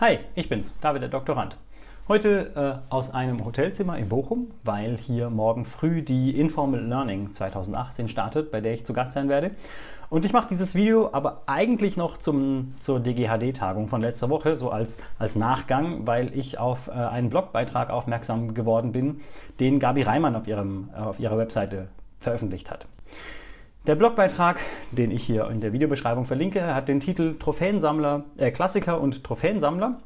Hi, ich bin's, David der Doktorand. Heute äh, aus einem Hotelzimmer in Bochum, weil hier morgen früh die Informal Learning 2018 startet, bei der ich zu Gast sein werde. Und ich mache dieses Video aber eigentlich noch zum, zur DGHD-Tagung von letzter Woche, so als, als Nachgang, weil ich auf äh, einen Blogbeitrag aufmerksam geworden bin, den Gabi Reimann auf, ihrem, äh, auf ihrer Webseite veröffentlicht hat. Der Blogbeitrag, den ich hier in der Videobeschreibung verlinke, hat den Titel Trophäensammler, äh, Klassiker und Trophäensammler.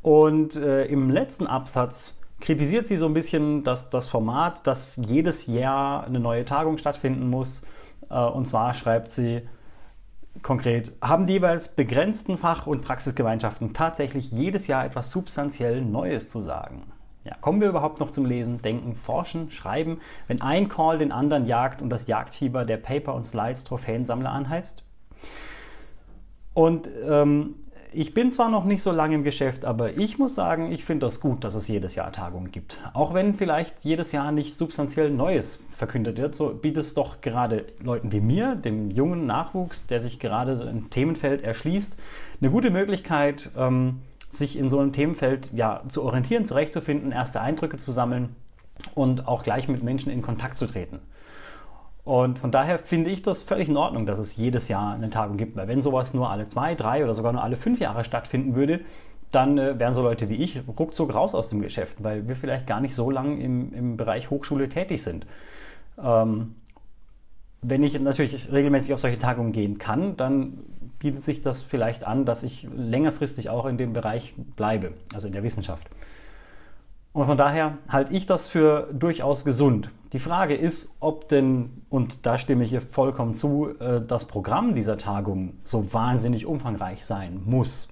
Und äh, im letzten Absatz kritisiert sie so ein bisschen dass das Format, dass jedes Jahr eine neue Tagung stattfinden muss. Äh, und zwar schreibt sie konkret, haben die jeweils begrenzten Fach- und Praxisgemeinschaften tatsächlich jedes Jahr etwas substanziell Neues zu sagen? Ja, kommen wir überhaupt noch zum Lesen, Denken, Forschen, Schreiben, wenn ein Call den anderen jagt und das Jagdfieber der Paper- und Slides-Trophäensammler anheizt? Und ähm, ich bin zwar noch nicht so lange im Geschäft, aber ich muss sagen, ich finde das gut, dass es jedes Jahr Tagungen gibt. Auch wenn vielleicht jedes Jahr nicht substanziell Neues verkündet wird, so bietet es doch gerade Leuten wie mir, dem jungen Nachwuchs, der sich gerade ein Themenfeld erschließt, eine gute Möglichkeit, ähm, sich in so einem Themenfeld ja, zu orientieren, zurechtzufinden, erste Eindrücke zu sammeln und auch gleich mit Menschen in Kontakt zu treten. Und von daher finde ich das völlig in Ordnung, dass es jedes Jahr eine Tagung gibt, weil wenn sowas nur alle zwei, drei oder sogar nur alle fünf Jahre stattfinden würde, dann äh, wären so Leute wie ich ruckzuck raus aus dem Geschäft, weil wir vielleicht gar nicht so lange im, im Bereich Hochschule tätig sind. Ähm, wenn ich natürlich regelmäßig auf solche Tagungen gehen kann, dann bietet sich das vielleicht an, dass ich längerfristig auch in dem Bereich bleibe, also in der Wissenschaft. Und von daher halte ich das für durchaus gesund. Die Frage ist, ob denn, und da stimme ich hier vollkommen zu, äh, das Programm dieser Tagung so wahnsinnig umfangreich sein muss.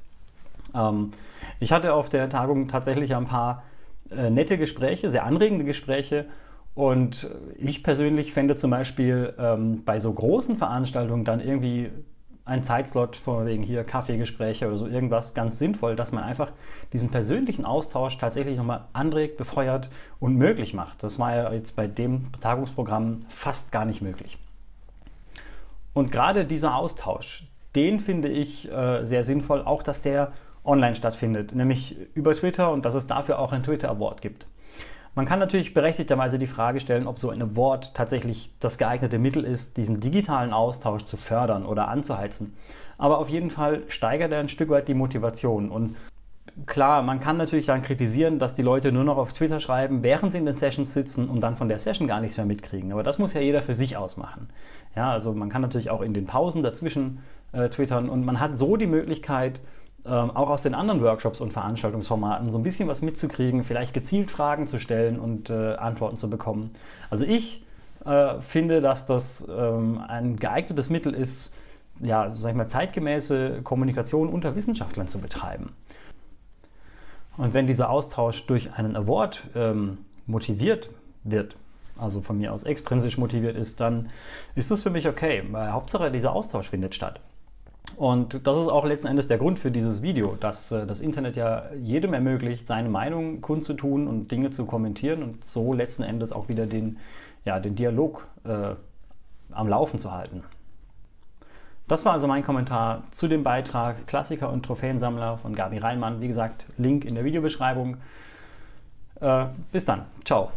Ähm, ich hatte auf der Tagung tatsächlich ein paar äh, nette Gespräche, sehr anregende Gespräche und ich persönlich fände zum Beispiel ähm, bei so großen Veranstaltungen dann irgendwie ein Zeitslot von wegen hier Kaffeegespräche oder so irgendwas ganz sinnvoll, dass man einfach diesen persönlichen Austausch tatsächlich nochmal anregt, befeuert und möglich macht. Das war ja jetzt bei dem Tagungsprogramm fast gar nicht möglich. Und gerade dieser Austausch, den finde ich äh, sehr sinnvoll, auch dass der online stattfindet, nämlich über Twitter und dass es dafür auch ein Twitter Award gibt. Man kann natürlich berechtigterweise die Frage stellen, ob so ein Award tatsächlich das geeignete Mittel ist, diesen digitalen Austausch zu fördern oder anzuheizen. Aber auf jeden Fall steigert er ein Stück weit die Motivation. Und klar, man kann natürlich dann kritisieren, dass die Leute nur noch auf Twitter schreiben, während sie in den Sessions sitzen und dann von der Session gar nichts mehr mitkriegen. Aber das muss ja jeder für sich ausmachen. Ja, also man kann natürlich auch in den Pausen dazwischen äh, twittern und man hat so die Möglichkeit, ähm, auch aus den anderen Workshops und Veranstaltungsformaten so ein bisschen was mitzukriegen, vielleicht gezielt Fragen zu stellen und äh, Antworten zu bekommen. Also ich äh, finde, dass das ähm, ein geeignetes Mittel ist, ja, sag ich mal, zeitgemäße Kommunikation unter Wissenschaftlern zu betreiben. Und wenn dieser Austausch durch einen Award ähm, motiviert wird, also von mir aus extrinsisch motiviert ist, dann ist das für mich okay, weil Hauptsache dieser Austausch findet statt. Und das ist auch letzten Endes der Grund für dieses Video, dass äh, das Internet ja jedem ermöglicht, seine Meinung kundzutun und Dinge zu kommentieren und so letzten Endes auch wieder den, ja, den Dialog äh, am Laufen zu halten. Das war also mein Kommentar zu dem Beitrag Klassiker und Trophäensammler von Gabi Reinmann. Wie gesagt, Link in der Videobeschreibung. Äh, bis dann. Ciao.